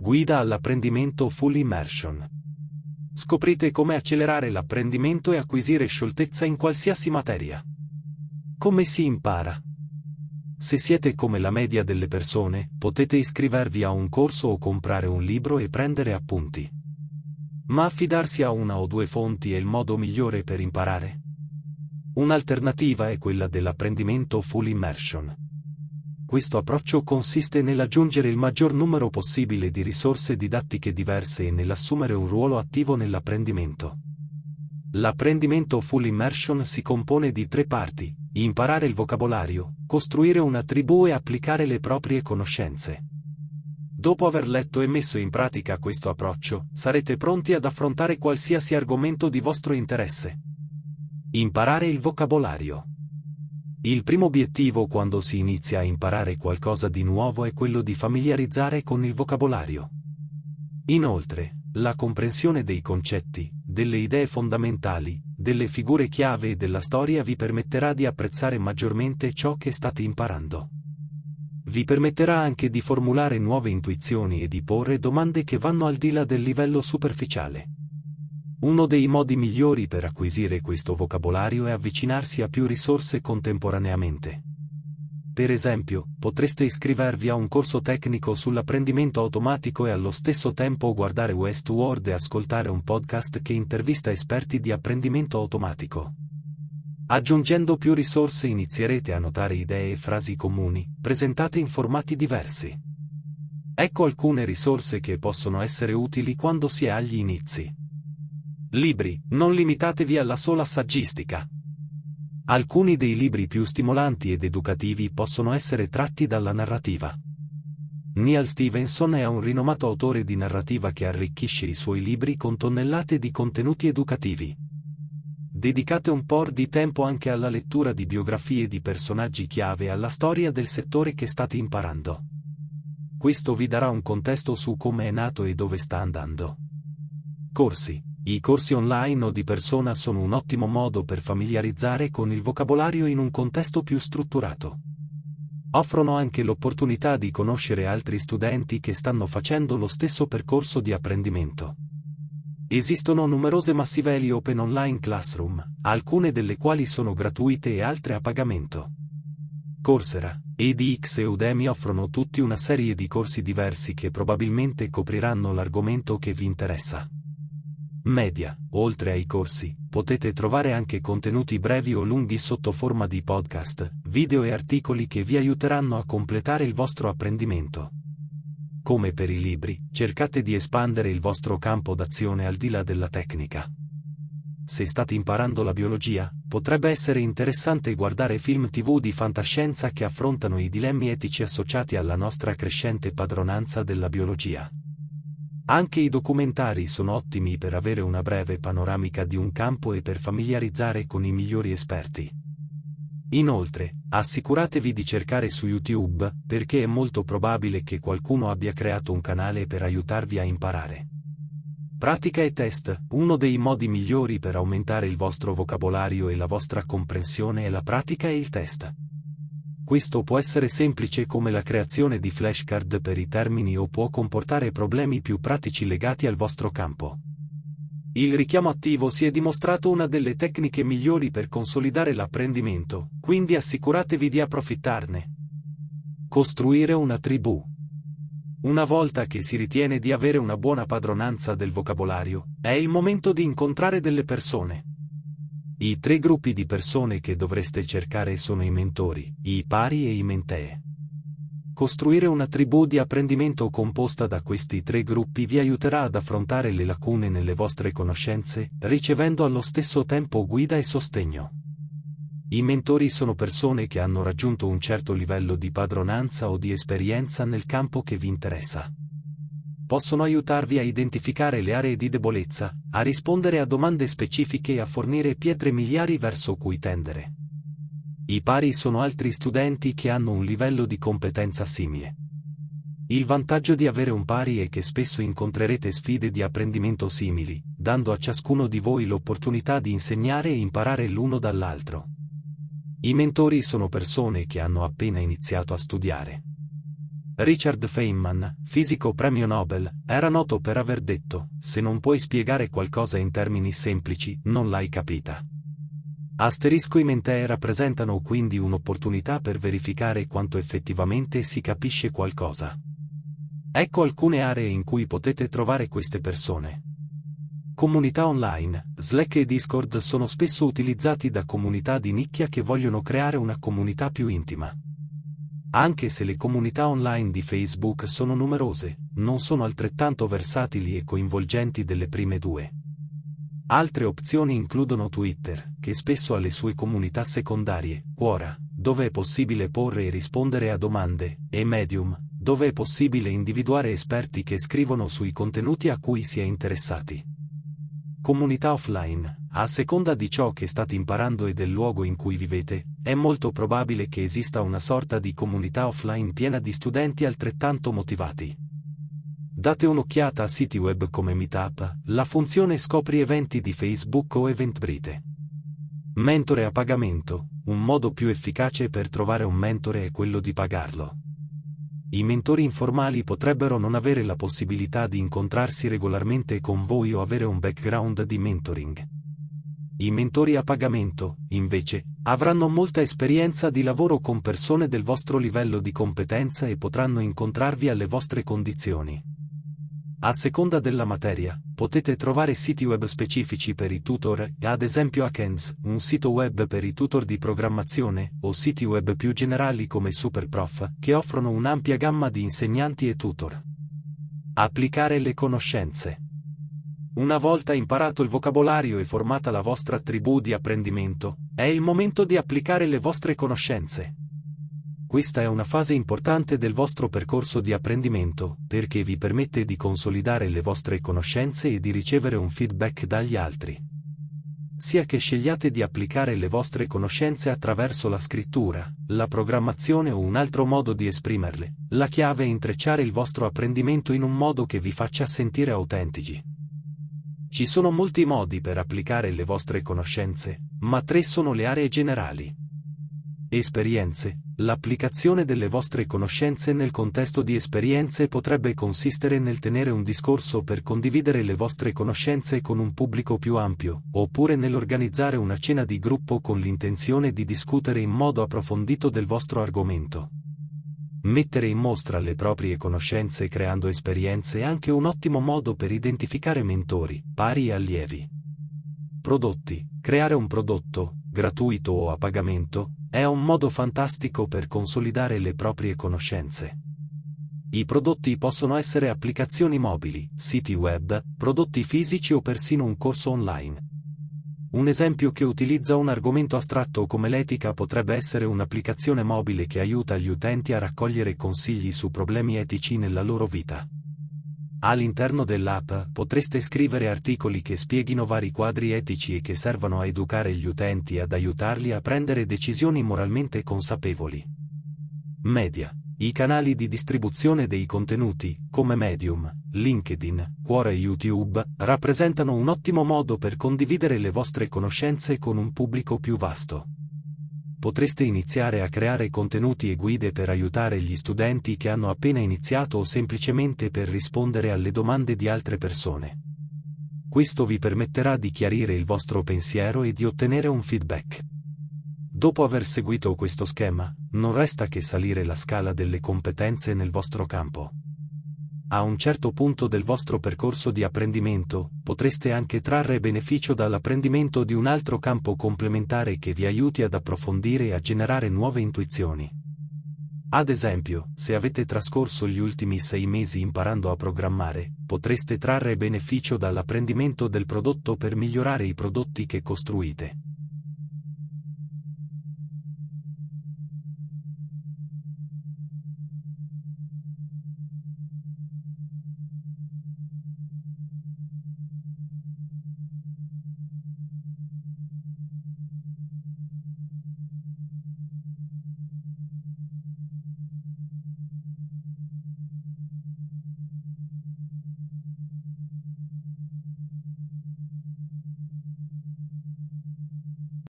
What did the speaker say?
Guida all'apprendimento Full Immersion. Scoprite come accelerare l'apprendimento e acquisire scioltezza in qualsiasi materia. Come si impara? Se siete come la media delle persone, potete iscrivervi a un corso o comprare un libro e prendere appunti. Ma affidarsi a una o due fonti è il modo migliore per imparare? Un'alternativa è quella dell'apprendimento full immersion. Questo approccio consiste nell'aggiungere il maggior numero possibile di risorse didattiche diverse e nell'assumere un ruolo attivo nell'apprendimento. L'apprendimento full immersion si compone di tre parti, imparare il vocabolario, costruire una tribù e applicare le proprie conoscenze. Dopo aver letto e messo in pratica questo approccio, sarete pronti ad affrontare qualsiasi argomento di vostro interesse. Imparare il vocabolario. Il primo obiettivo quando si inizia a imparare qualcosa di nuovo è quello di familiarizzare con il vocabolario. Inoltre, la comprensione dei concetti, delle idee fondamentali, delle figure chiave e della storia vi permetterà di apprezzare maggiormente ciò che state imparando. Vi permetterà anche di formulare nuove intuizioni e di porre domande che vanno al di là del livello superficiale. Uno dei modi migliori per acquisire questo vocabolario è avvicinarsi a più risorse contemporaneamente. Per esempio, potreste iscrivervi a un corso tecnico sull'apprendimento automatico e allo stesso tempo guardare Westworld e ascoltare un podcast che intervista esperti di apprendimento automatico. Aggiungendo più risorse inizierete a notare idee e frasi comuni, presentate in formati diversi. Ecco alcune risorse che possono essere utili quando si è agli inizi. Libri, non limitatevi alla sola saggistica. Alcuni dei libri più stimolanti ed educativi possono essere tratti dalla narrativa. Neal Stevenson è un rinomato autore di narrativa che arricchisce i suoi libri con tonnellate di contenuti educativi. Dedicate un po' di tempo anche alla lettura di biografie di personaggi chiave alla storia del settore che state imparando. Questo vi darà un contesto su come è nato e dove sta andando. Corsi i corsi online o di persona sono un ottimo modo per familiarizzare con il vocabolario in un contesto più strutturato. Offrono anche l'opportunità di conoscere altri studenti che stanno facendo lo stesso percorso di apprendimento. Esistono numerose massiveli Open Online Classroom, alcune delle quali sono gratuite e altre a pagamento. Coursera, EDX e Udemy offrono tutti una serie di corsi diversi che probabilmente copriranno l'argomento che vi interessa media, oltre ai corsi, potete trovare anche contenuti brevi o lunghi sotto forma di podcast, video e articoli che vi aiuteranno a completare il vostro apprendimento. Come per i libri, cercate di espandere il vostro campo d'azione al di là della tecnica. Se state imparando la biologia, potrebbe essere interessante guardare film tv di fantascienza che affrontano i dilemmi etici associati alla nostra crescente padronanza della biologia. Anche i documentari sono ottimi per avere una breve panoramica di un campo e per familiarizzare con i migliori esperti. Inoltre, assicuratevi di cercare su YouTube, perché è molto probabile che qualcuno abbia creato un canale per aiutarvi a imparare. Pratica e test, uno dei modi migliori per aumentare il vostro vocabolario e la vostra comprensione è la pratica e il test. Questo può essere semplice come la creazione di flashcard per i termini o può comportare problemi più pratici legati al vostro campo. Il richiamo attivo si è dimostrato una delle tecniche migliori per consolidare l'apprendimento, quindi assicuratevi di approfittarne. Costruire una tribù. Una volta che si ritiene di avere una buona padronanza del vocabolario, è il momento di incontrare delle persone. I tre gruppi di persone che dovreste cercare sono i mentori, i pari e i mentee. Costruire una tribù di apprendimento composta da questi tre gruppi vi aiuterà ad affrontare le lacune nelle vostre conoscenze, ricevendo allo stesso tempo guida e sostegno. I mentori sono persone che hanno raggiunto un certo livello di padronanza o di esperienza nel campo che vi interessa possono aiutarvi a identificare le aree di debolezza, a rispondere a domande specifiche e a fornire pietre miliari verso cui tendere. I pari sono altri studenti che hanno un livello di competenza simile. Il vantaggio di avere un pari è che spesso incontrerete sfide di apprendimento simili, dando a ciascuno di voi l'opportunità di insegnare e imparare l'uno dall'altro. I mentori sono persone che hanno appena iniziato a studiare Richard Feynman, fisico premio Nobel, era noto per aver detto, se non puoi spiegare qualcosa in termini semplici, non l'hai capita. Asterisco i mentee rappresentano quindi un'opportunità per verificare quanto effettivamente si capisce qualcosa. Ecco alcune aree in cui potete trovare queste persone. Comunità online, Slack e Discord sono spesso utilizzati da comunità di nicchia che vogliono creare una comunità più intima. Anche se le comunità online di Facebook sono numerose, non sono altrettanto versatili e coinvolgenti delle prime due. Altre opzioni includono Twitter, che spesso ha le sue comunità secondarie, Quora, dove è possibile porre e rispondere a domande, e Medium, dove è possibile individuare esperti che scrivono sui contenuti a cui si è interessati. Comunità offline, a seconda di ciò che state imparando e del luogo in cui vivete, è molto probabile che esista una sorta di comunità offline piena di studenti altrettanto motivati. Date un'occhiata a siti web come Meetup, la funzione scopri eventi di Facebook o Eventbrite. Mentore a pagamento, un modo più efficace per trovare un mentore è quello di pagarlo. I mentori informali potrebbero non avere la possibilità di incontrarsi regolarmente con voi o avere un background di mentoring. I mentori a pagamento, invece, avranno molta esperienza di lavoro con persone del vostro livello di competenza e potranno incontrarvi alle vostre condizioni. A seconda della materia, potete trovare siti web specifici per i tutor, ad esempio Akens, un sito web per i tutor di programmazione, o siti web più generali come Superprof, che offrono un'ampia gamma di insegnanti e tutor. Applicare le conoscenze. Una volta imparato il vocabolario e formata la vostra tribù di apprendimento, è il momento di applicare le vostre conoscenze questa è una fase importante del vostro percorso di apprendimento, perché vi permette di consolidare le vostre conoscenze e di ricevere un feedback dagli altri. Sia che scegliate di applicare le vostre conoscenze attraverso la scrittura, la programmazione o un altro modo di esprimerle, la chiave è intrecciare il vostro apprendimento in un modo che vi faccia sentire autentici. Ci sono molti modi per applicare le vostre conoscenze, ma tre sono le aree generali. Esperienze, L'applicazione delle vostre conoscenze nel contesto di esperienze potrebbe consistere nel tenere un discorso per condividere le vostre conoscenze con un pubblico più ampio, oppure nell'organizzare una cena di gruppo con l'intenzione di discutere in modo approfondito del vostro argomento. Mettere in mostra le proprie conoscenze creando esperienze è anche un ottimo modo per identificare mentori, pari e allievi. Prodotti. Creare un prodotto, gratuito o a pagamento, è un modo fantastico per consolidare le proprie conoscenze. I prodotti possono essere applicazioni mobili, siti web, prodotti fisici o persino un corso online. Un esempio che utilizza un argomento astratto come l'etica potrebbe essere un'applicazione mobile che aiuta gli utenti a raccogliere consigli su problemi etici nella loro vita. All'interno dell'app potreste scrivere articoli che spieghino vari quadri etici e che servano a educare gli utenti e ad aiutarli a prendere decisioni moralmente consapevoli. Media. I canali di distribuzione dei contenuti, come Medium, LinkedIn, Quora e YouTube, rappresentano un ottimo modo per condividere le vostre conoscenze con un pubblico più vasto potreste iniziare a creare contenuti e guide per aiutare gli studenti che hanno appena iniziato o semplicemente per rispondere alle domande di altre persone. Questo vi permetterà di chiarire il vostro pensiero e di ottenere un feedback. Dopo aver seguito questo schema, non resta che salire la scala delle competenze nel vostro campo a un certo punto del vostro percorso di apprendimento, potreste anche trarre beneficio dall'apprendimento di un altro campo complementare che vi aiuti ad approfondire e a generare nuove intuizioni. Ad esempio, se avete trascorso gli ultimi sei mesi imparando a programmare, potreste trarre beneficio dall'apprendimento del prodotto per migliorare i prodotti che costruite. Thank you.